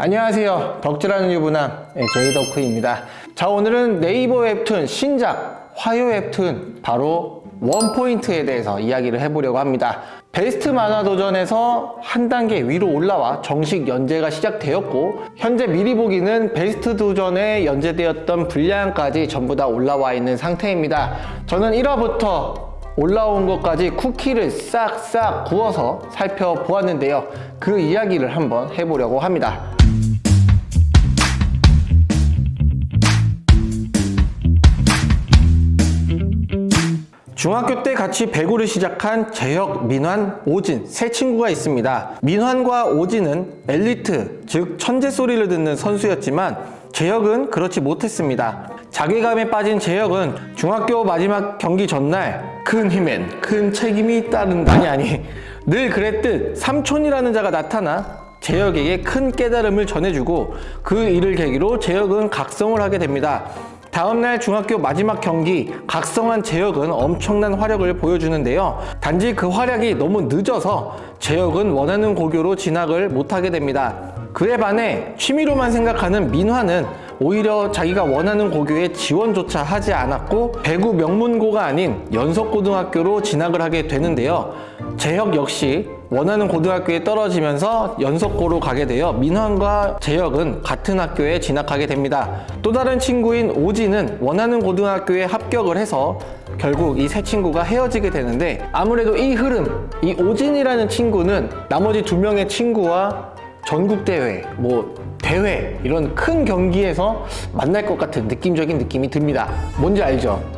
안녕하세요. 덕질하는 유부남 네, 제이덕후입니다. 자 오늘은 네이버 웹툰 신작 화요 웹툰 바로 원포인트에 대해서 이야기를 해보려고 합니다. 베스트 만화 도전에서 한 단계 위로 올라와 정식 연재가 시작되었고 현재 미리 보기는 베스트 도전에 연재되었던 분량까지 전부 다 올라와 있는 상태입니다. 저는 1화부터 올라온 것까지 쿠키를 싹싹 구워서 살펴보았는데요. 그 이야기를 한번 해보려고 합니다 중학교 때 같이 배구를 시작한 재혁, 민환, 오진 세 친구가 있습니다. 민환과 오진은 엘리트, 즉 천재 소리를 듣는 선수였지만 재혁은 그렇지 못했습니다. 자괴감에 빠진 재혁은 중학교 마지막 경기 전날 큰 힘엔 큰 책임이 따른다. 아니 아니 늘 그랬듯 삼촌이라는 자가 나타나 재혁에게 큰 깨달음을 전해주고 그 일을 계기로 재혁은 각성을 하게 됩니다. 다음날 중학교 마지막 경기 각성한 재혁은 엄청난 화력을 보여주는데요. 단지 그 활약이 너무 늦어서 재혁은 원하는 고교로 진학을 못하게 됩니다. 그에 반해 취미로만 생각하는 민화는 오히려 자기가 원하는 고교에 지원조차 하지 않았고 배구 명문고가 아닌 연석고등학교로 진학을 하게 되는데요 재혁 역시 원하는 고등학교에 떨어지면서 연석고로 가게 되어 민환과 재혁은 같은 학교에 진학하게 됩니다. 또 다른 친구인 오지는 원하는 고등학교에 합격을 해서 결국 이 세 친구가 헤어지게 되는데 아무래도 이 흐름, 이 오진이라는 친구는 나머지 두 명의 친구와 전국대회, 뭐 대회 이런 큰 경기에서 만날 것 같은 느낌적인 느낌이 듭니다. 뭔지 알죠?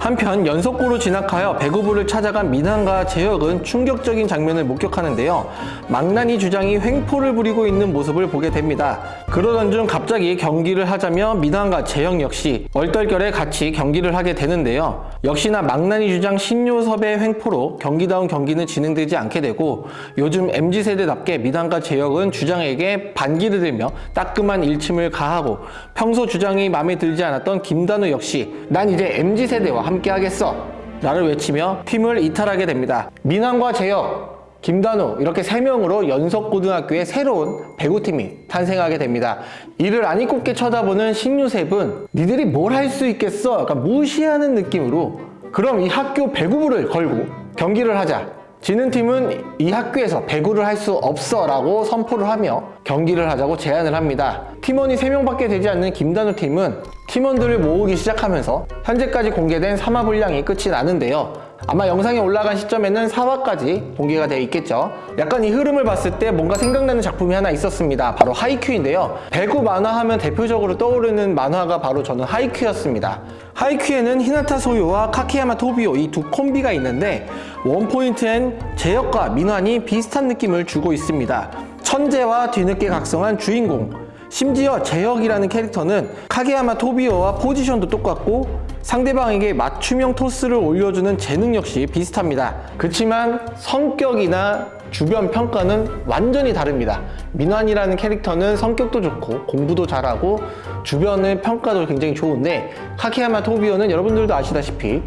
한편 연속고로 진학하여 배구부를 찾아간 민한과 재혁은 충격적인 장면을 목격하는데요. 망나니 주장이 횡포를 부리고 있는 모습을 보게 됩니다. 그러던 중 갑자기 경기를 하자며 민한과 재혁 역시 얼떨결에 같이 경기를 하게 되는데요. 역시나 망나니 주장 신요섭의 횡포로 경기다운 경기는 진행되지 않게 되고 요즘 MZ세대답게 민한과 재혁은 주장에게 반기를 들며 따끔한 일침을 가하고 평소 주장이 마음에 들지 않았던 김단우 역시 난 이제 MZ세대와 함께 하겠어. 나를 외치며 팀을 이탈하게 됩니다. 민환과 재혁 김단우 이렇게 세명으로 연석고등학교의 새로운 배구팀이 탄생하게 됩니다. 이를 아니꼽게 쳐다보는 신유셉은 니들이 뭘 할 수 있겠어? 약간 무시하는 느낌으로 그럼 이 학교 배구부를 걸고 경기를 하자 지는 팀은 이 학교에서 배구를 할 수 없어 라고 선포를 하며 경기를 하자고 제안을 합니다. 팀원이 3명밖에 되지 않는 김단우 팀은 팀원들을 모으기 시작하면서 현재까지 공개된 3화 분량이 끝이 나는데요 아마 영상이 올라간 시점에는 4화까지 공개가 되어 있겠죠. 약간 이 흐름을 봤을 때 뭔가 생각나는 작품이 하나 있었습니다. 바로 하이큐인데요. 배구 만화 하면 대표적으로 떠오르는 만화가 바로 저는 하이큐였습니다. 하이큐에는 히나타 소요와 카케야마 토비오 이 두 콤비가 있는데 원포인트엔 제역과 민환이 비슷한 느낌을 주고 있습니다. 천재와 뒤늦게 각성한 주인공 심지어 제혁이라는 캐릭터는 카게야마 토비오와 포지션도 똑같고 상대방에게 맞춤형 토스를 올려주는 재능 역시 비슷합니다. 그렇지만 성격이나 주변 평가는 완전히 다릅니다. 민환이라는 캐릭터는 성격도 좋고 공부도 잘하고 주변의 평가도 굉장히 좋은데 카케야마 토비오는 여러분들도 아시다시피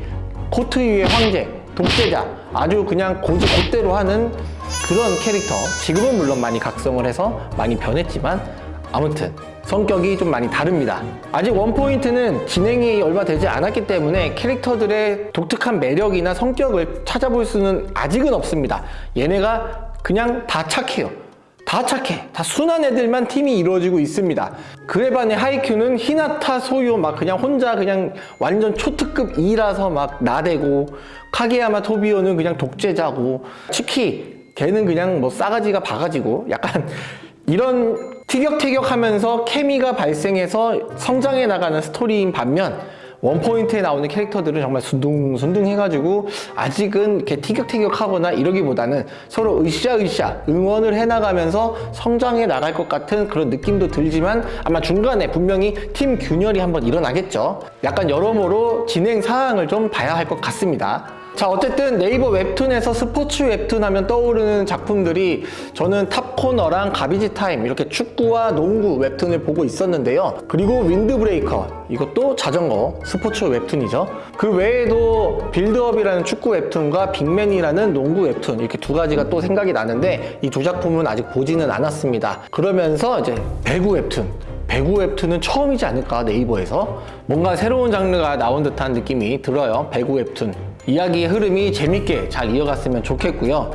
코트 위의 황제, 독재자 아주 그냥 고지 곧대로 하는 그런 캐릭터. 지금은 물론 많이 각성을 해서 많이 변했지만 아무튼 성격이 좀 많이 다릅니다. 아직 원포인트는 진행이 얼마 되지 않았기 때문에 캐릭터들의 독특한 매력이나 성격을 찾아볼 수는 아직은 없습니다. 얘네가 그냥 다 착해요. 다 착해. 다 순한 애들만 팀이 이루어지고 있습니다. 그에 반해 하이큐는 히나타 소요 막 그냥 혼자 그냥 완전 초특급 2라서 막 나대고 카게야마 토비오는 그냥 독재자고 치키 걔는 그냥 뭐 싸가지가 바가지고 약간 이런 티격태격하면서 케미가 발생해서 성장해 나가는 스토리인 반면 원포인트에 나오는 캐릭터들은 정말 순둥순둥 해가지고 아직은 이렇게 티격태격하거나 이러기보다는 서로 으쌰으쌰 응원을 해나가면서 성장해 나갈 것 같은 그런 느낌도 들지만 아마 중간에 분명히 팀 균열이 한번 일어나겠죠. 약간 여러모로 진행 사항을 좀 봐야 할 것 같습니다 자 어쨌든 네이버 웹툰에서 스포츠 웹툰 하면 떠오르는 작품들이 저는 탑코너랑 가비지 타임 이렇게 축구와 농구 웹툰을 보고 있었는데요. 그리고 윈드브레이커 이것도 자전거 스포츠 웹툰이죠. 그 외에도 빌드업이라는 축구 웹툰과 빅맨이라는 농구 웹툰 이렇게 두 가지가 또 생각이 나는데 이 두 작품은 아직 보지는 않았습니다. 그러면서 이제 배구 웹툰. 배구 웹툰은 처음이지 않을까 네이버에서? 뭔가 새로운 장르가 나온 듯한 느낌이 들어요 배구 웹툰 이야기의 흐름이 재밌게 잘 이어갔으면 좋겠고요.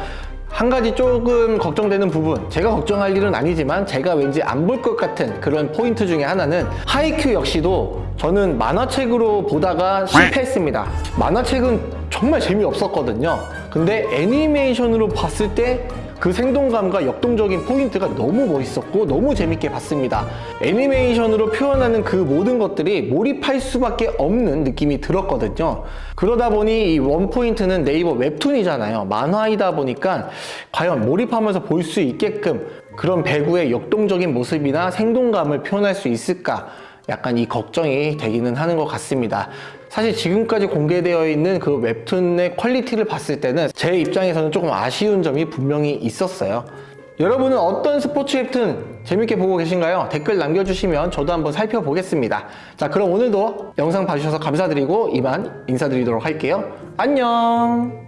한 가지 조금 걱정되는 부분 제가 걱정할 일은 아니지만 제가 왠지 안 볼 것 같은 그런 포인트 중에 하나는 하이큐 역시도 저는 만화책으로 보다가 실패했습니다. 만화책은 정말 재미없었거든요. 근데 애니메이션으로 봤을 때 그 생동감과 역동적인 포인트가 너무 멋있었고 너무 재밌게 봤습니다. 애니메이션으로 표현하는 그 모든 것들이 몰입할 수밖에 없는 느낌이 들었거든요. 그러다 보니 이 원포인트는 네이버 웹툰이잖아요. 만화이다 보니까 과연 몰입하면서 볼 수 있게끔 그런 배구의 역동적인 모습이나 생동감을 표현할 수 있을까 약간 이 걱정이 되기는 하는 것 같습니다. 사실 지금까지 공개되어 있는 그 웹툰의 퀄리티를 봤을 때는 제 입장에서는 조금 아쉬운 점이 분명히 있었어요. 여러분은 어떤 스포츠 웹툰 재밌게 보고 계신가요? 댓글 남겨주시면 저도 한번 살펴보겠습니다. 자, 그럼 오늘도 영상 봐주셔서 감사드리고 이만 인사드리도록 할게요. 안녕!